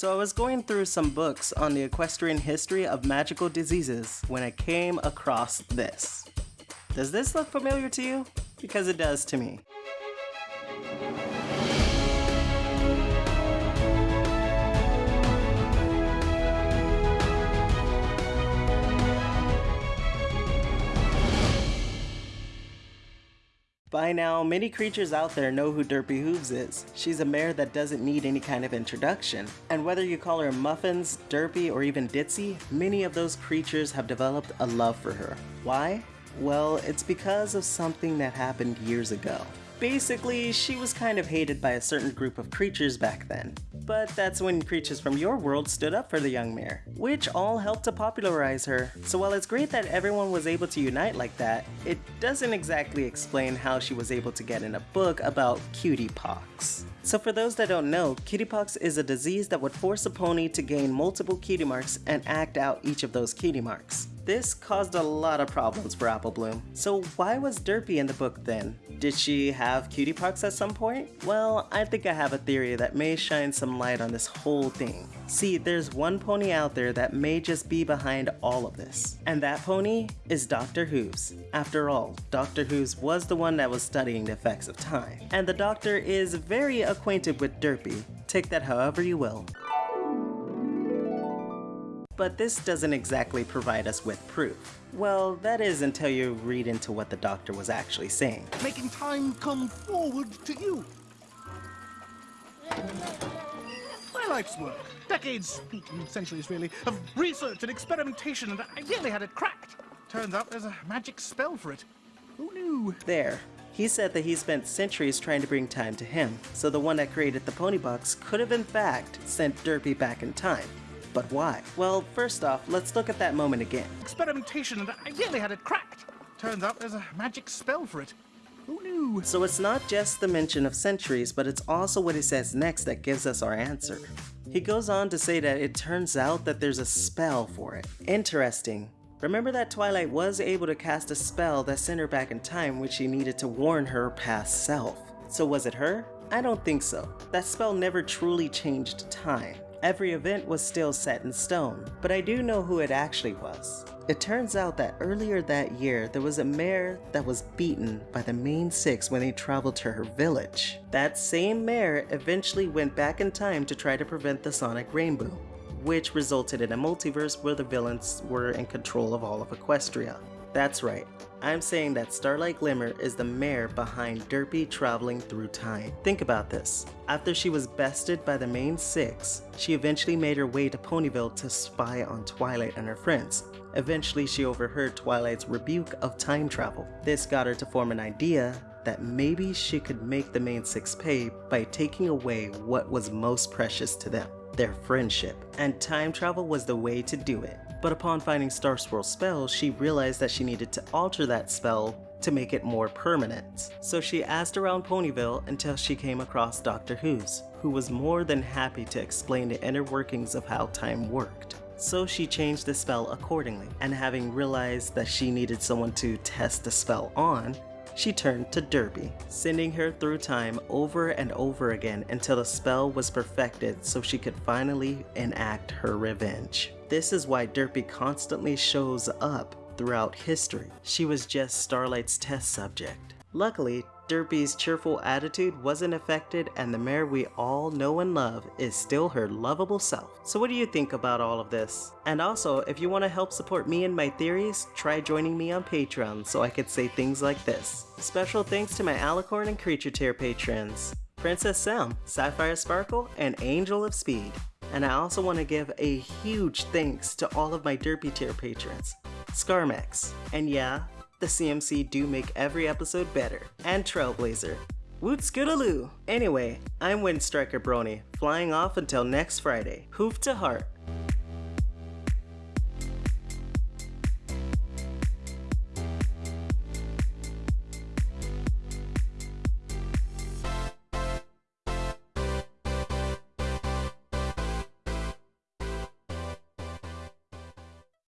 So I was going through some books on the equestrian history of magical diseases when I came across this. Does this look familiar to you? Because it does to me. By now, many creatures out there know who Derpy Hooves is. She's a mare that doesn't need any kind of introduction. And whether you call her Muffins, Derpy, or even Ditzy, many of those creatures have developed a love for her. Why? Well, it's because of something that happened years ago. Basically, she was kind of hated by a certain group of creatures back then. But that's when creatures from your world stood up for the young mare, which all helped to popularize her. So while it's great that everyone was able to unite like that, it doesn't exactly explain how she was able to get in a book about cutie pox. So for those that don't know, cutie pox is a disease that would force a pony to gain multiple cutie marks and act out each of those cutie marks. This caused a lot of problems for Apple Bloom. So why was Derpy in the book then? Did she have cutie pox at some point? Well, I think I have a theory that may shine some light on this whole thing. See, there's one pony out there that may just be behind all of this. And that pony is Dr. Hooves. After all, Dr. Hooves was the one that was studying the effects of time. And the doctor is very acquainted with Derpy. Take that however you will but this doesn't exactly provide us with proof. Well, that is until you read into what the doctor was actually saying. Making time come forward to you. My life's work, decades, centuries really, of research and experimentation, and I nearly had it cracked. Turns out there's a magic spell for it. Who knew? There. He said that he spent centuries trying to bring time to him, so the one that created the pony box could have in fact sent Derpy back in time. But why? Well, first off, let's look at that moment again. Experimentation, and I nearly had it cracked. Turns out there's a magic spell for it. Who knew? So it's not just the mention of centuries, but it's also what he says next that gives us our answer. He goes on to say that it turns out that there's a spell for it. Interesting. Remember that Twilight was able to cast a spell that sent her back in time which she needed to warn her past self. So was it her? I don't think so. That spell never truly changed time. Every event was still set in stone, but I do know who it actually was. It turns out that earlier that year, there was a mare that was beaten by the main six when they traveled to her village. That same mare eventually went back in time to try to prevent the Sonic Rainboom, which resulted in a multiverse where the villains were in control of all of Equestria. That's right, I'm saying that Starlight Glimmer is the mare behind Derpy traveling through time. Think about this. After she was bested by the main six, she eventually made her way to Ponyville to spy on Twilight and her friends. Eventually, she overheard Twilight's rebuke of time travel. This got her to form an idea that maybe she could make the main six pay by taking away what was most precious to them their friendship, and time travel was the way to do it. But upon finding Star Swirl's spell, she realized that she needed to alter that spell to make it more permanent. So she asked around Ponyville until she came across Dr. Hooves, who was more than happy to explain the inner workings of how time worked. So she changed the spell accordingly, and having realized that she needed someone to test the spell on, she turned to Derpy, sending her through time over and over again until the spell was perfected so she could finally enact her revenge. This is why Derpy constantly shows up throughout history. She was just Starlight's test subject. Luckily, Derpy's cheerful attitude wasn't affected and the mare we all know and love is still her lovable self. So what do you think about all of this? And also, if you want to help support me and my theories, try joining me on Patreon so I could say things like this. Special thanks to my Alicorn and Creature Tier patrons, Princess Sam, Sapphire Sparkle, and Angel of Speed. And I also want to give a huge thanks to all of my Derpy Tier patrons, Scarmex, and yeah, the CMC do make every episode better, and Trailblazer. Woot scootaloo! Anyway, I'm Windstriker Brony, flying off until next Friday. Hoof to heart.